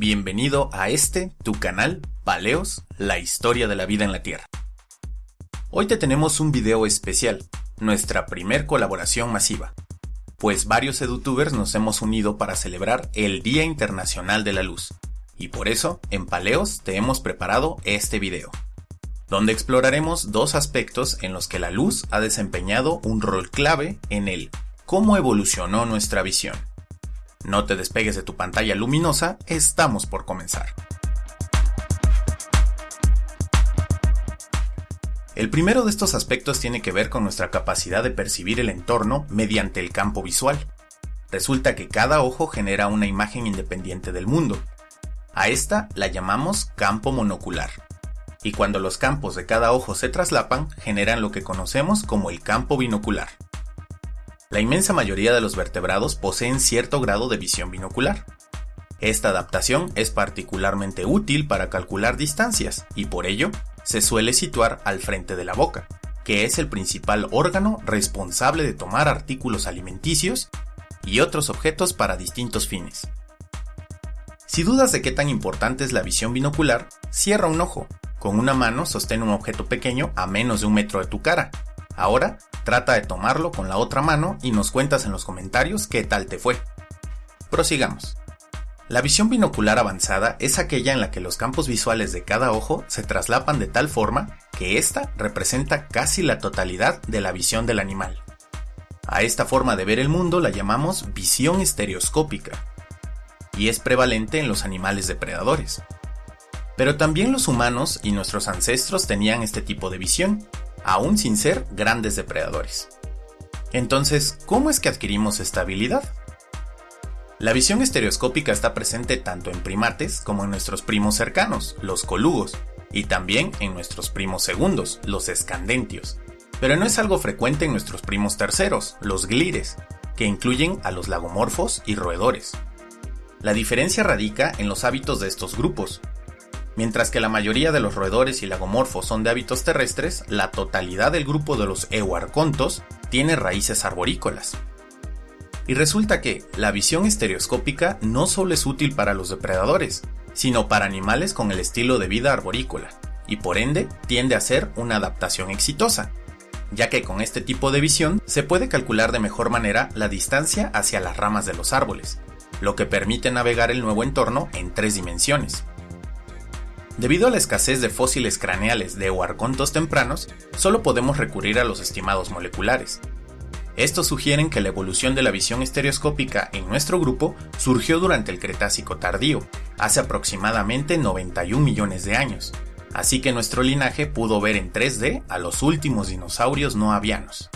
Bienvenido a este, tu canal, Paleos, la historia de la vida en la Tierra. Hoy te tenemos un video especial, nuestra primer colaboración masiva, pues varios edutubers nos hemos unido para celebrar el Día Internacional de la Luz, y por eso, en Paleos te hemos preparado este video, donde exploraremos dos aspectos en los que la luz ha desempeñado un rol clave en el cómo evolucionó nuestra visión. No te despegues de tu pantalla luminosa, estamos por comenzar. El primero de estos aspectos tiene que ver con nuestra capacidad de percibir el entorno mediante el campo visual. Resulta que cada ojo genera una imagen independiente del mundo. A esta la llamamos campo monocular. Y cuando los campos de cada ojo se traslapan, generan lo que conocemos como el campo binocular. La inmensa mayoría de los vertebrados poseen cierto grado de visión binocular. Esta adaptación es particularmente útil para calcular distancias y por ello se suele situar al frente de la boca, que es el principal órgano responsable de tomar artículos alimenticios y otros objetos para distintos fines. Si dudas de qué tan importante es la visión binocular, cierra un ojo. Con una mano sostén un objeto pequeño a menos de un metro de tu cara. Ahora Trata de tomarlo con la otra mano y nos cuentas en los comentarios qué tal te fue. Prosigamos. La visión binocular avanzada es aquella en la que los campos visuales de cada ojo se traslapan de tal forma que ésta representa casi la totalidad de la visión del animal. A esta forma de ver el mundo la llamamos visión estereoscópica y es prevalente en los animales depredadores. Pero también los humanos y nuestros ancestros tenían este tipo de visión, aún sin ser grandes depredadores. Entonces, ¿cómo es que adquirimos esta habilidad? La visión estereoscópica está presente tanto en primates como en nuestros primos cercanos, los colugos, y también en nuestros primos segundos, los escandentios, pero no es algo frecuente en nuestros primos terceros, los glires, que incluyen a los lagomorfos y roedores. La diferencia radica en los hábitos de estos grupos, Mientras que la mayoría de los roedores y lagomorfos son de hábitos terrestres, la totalidad del grupo de los euarcontos tiene raíces arborícolas. Y resulta que la visión estereoscópica no solo es útil para los depredadores, sino para animales con el estilo de vida arborícola, y por ende tiende a ser una adaptación exitosa, ya que con este tipo de visión se puede calcular de mejor manera la distancia hacia las ramas de los árboles, lo que permite navegar el nuevo entorno en tres dimensiones. Debido a la escasez de fósiles craneales de huarcontos tempranos, solo podemos recurrir a los estimados moleculares. Estos sugieren que la evolución de la visión estereoscópica en nuestro grupo surgió durante el Cretácico tardío, hace aproximadamente 91 millones de años, así que nuestro linaje pudo ver en 3D a los últimos dinosaurios no avianos.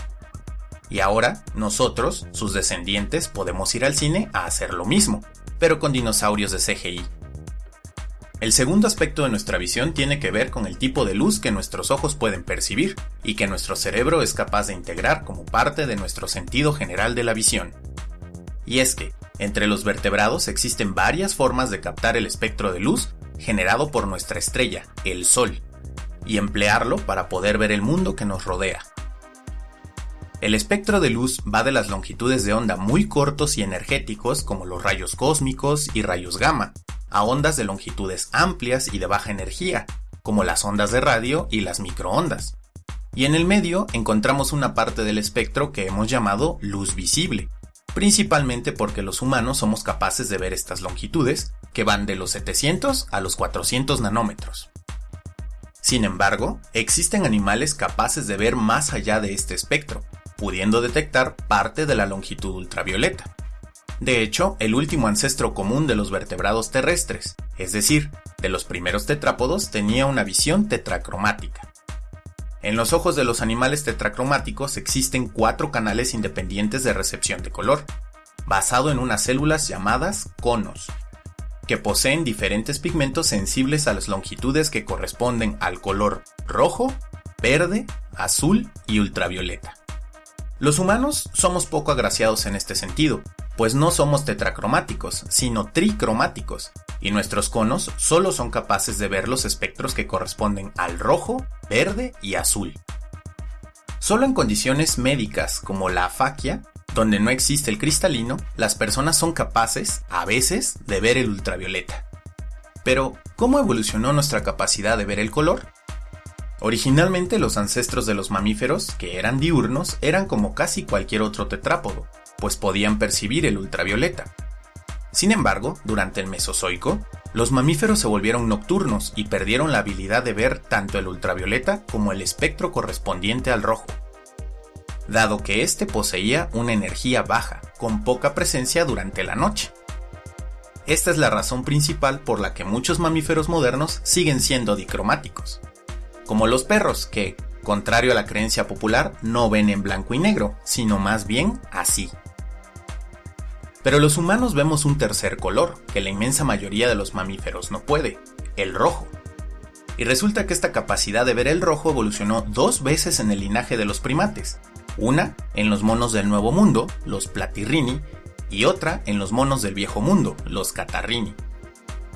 Y ahora, nosotros, sus descendientes, podemos ir al cine a hacer lo mismo, pero con dinosaurios de CGI. El segundo aspecto de nuestra visión tiene que ver con el tipo de luz que nuestros ojos pueden percibir y que nuestro cerebro es capaz de integrar como parte de nuestro sentido general de la visión. Y es que, entre los vertebrados existen varias formas de captar el espectro de luz generado por nuestra estrella, el Sol, y emplearlo para poder ver el mundo que nos rodea. El espectro de luz va de las longitudes de onda muy cortos y energéticos como los rayos cósmicos y rayos gamma, a ondas de longitudes amplias y de baja energía, como las ondas de radio y las microondas. Y en el medio encontramos una parte del espectro que hemos llamado luz visible, principalmente porque los humanos somos capaces de ver estas longitudes, que van de los 700 a los 400 nanómetros. Sin embargo, existen animales capaces de ver más allá de este espectro, pudiendo detectar parte de la longitud ultravioleta. De hecho, el último ancestro común de los vertebrados terrestres, es decir, de los primeros tetrápodos, tenía una visión tetracromática. En los ojos de los animales tetracromáticos existen cuatro canales independientes de recepción de color, basado en unas células llamadas conos, que poseen diferentes pigmentos sensibles a las longitudes que corresponden al color rojo, verde, azul y ultravioleta. Los humanos somos poco agraciados en este sentido, pues no somos tetracromáticos, sino tricromáticos, y nuestros conos solo son capaces de ver los espectros que corresponden al rojo, verde y azul. Solo en condiciones médicas como la afaquia, donde no existe el cristalino, las personas son capaces, a veces, de ver el ultravioleta. Pero, ¿cómo evolucionó nuestra capacidad de ver el color? Originalmente los ancestros de los mamíferos, que eran diurnos, eran como casi cualquier otro tetrápodo, pues podían percibir el ultravioleta. Sin embargo, durante el Mesozoico, los mamíferos se volvieron nocturnos y perdieron la habilidad de ver tanto el ultravioleta como el espectro correspondiente al rojo, dado que éste poseía una energía baja, con poca presencia durante la noche. Esta es la razón principal por la que muchos mamíferos modernos siguen siendo dicromáticos, como los perros que, contrario a la creencia popular, no ven en blanco y negro, sino más bien así. Pero los humanos vemos un tercer color, que la inmensa mayoría de los mamíferos no puede, el rojo. Y resulta que esta capacidad de ver el rojo evolucionó dos veces en el linaje de los primates. Una en los monos del Nuevo Mundo, los platirrini, y otra en los monos del Viejo Mundo, los catarrini.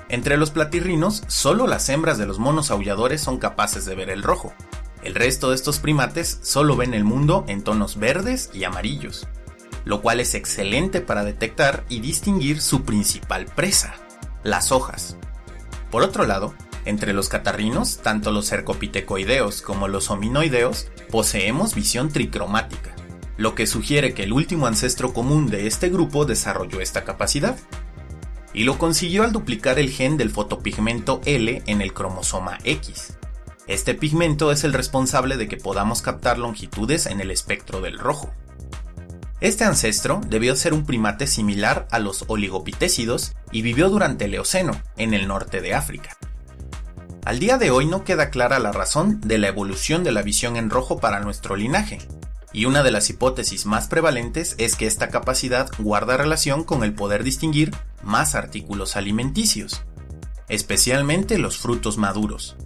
Entre los platirrinos, solo las hembras de los monos aulladores son capaces de ver el rojo. El resto de estos primates solo ven el mundo en tonos verdes y amarillos lo cual es excelente para detectar y distinguir su principal presa, las hojas. Por otro lado, entre los catarrinos, tanto los cercopitecoideos como los hominoideos, poseemos visión tricromática, lo que sugiere que el último ancestro común de este grupo desarrolló esta capacidad. Y lo consiguió al duplicar el gen del fotopigmento L en el cromosoma X. Este pigmento es el responsable de que podamos captar longitudes en el espectro del rojo. Este ancestro debió ser un primate similar a los oligopitécidos y vivió durante el Eoceno, en el norte de África. Al día de hoy no queda clara la razón de la evolución de la visión en rojo para nuestro linaje, y una de las hipótesis más prevalentes es que esta capacidad guarda relación con el poder distinguir más artículos alimenticios, especialmente los frutos maduros.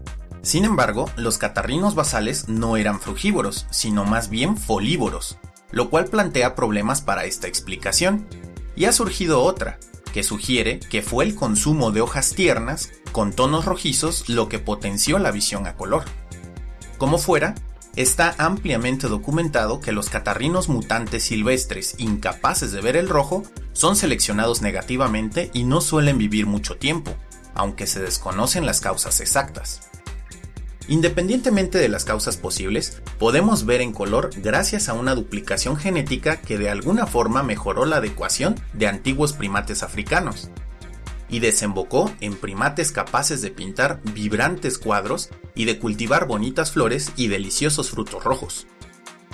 Sin embargo, los catarrinos basales no eran frugívoros, sino más bien folívoros, lo cual plantea problemas para esta explicación. Y ha surgido otra, que sugiere que fue el consumo de hojas tiernas con tonos rojizos lo que potenció la visión a color. Como fuera, está ampliamente documentado que los catarrinos mutantes silvestres incapaces de ver el rojo son seleccionados negativamente y no suelen vivir mucho tiempo, aunque se desconocen las causas exactas. Independientemente de las causas posibles, podemos ver en color gracias a una duplicación genética que de alguna forma mejoró la adecuación de antiguos primates africanos y desembocó en primates capaces de pintar vibrantes cuadros y de cultivar bonitas flores y deliciosos frutos rojos.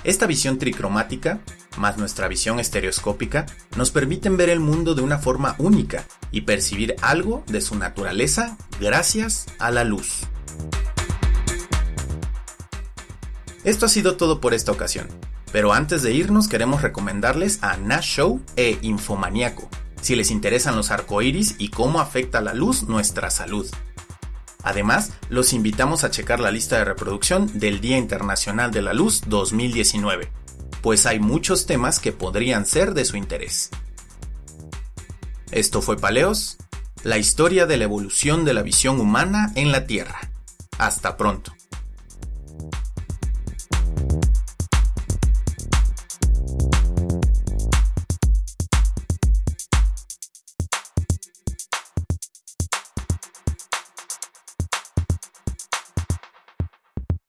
Esta visión tricromática, más nuestra visión estereoscópica, nos permiten ver el mundo de una forma única y percibir algo de su naturaleza gracias a la luz. Esto ha sido todo por esta ocasión, pero antes de irnos queremos recomendarles a Nash Show e Infomaniaco, si les interesan los arcoíris y cómo afecta la luz nuestra salud. Además, los invitamos a checar la lista de reproducción del Día Internacional de la Luz 2019, pues hay muchos temas que podrían ser de su interés. Esto fue Paleos, la historia de la evolución de la visión humana en la Tierra. Hasta pronto.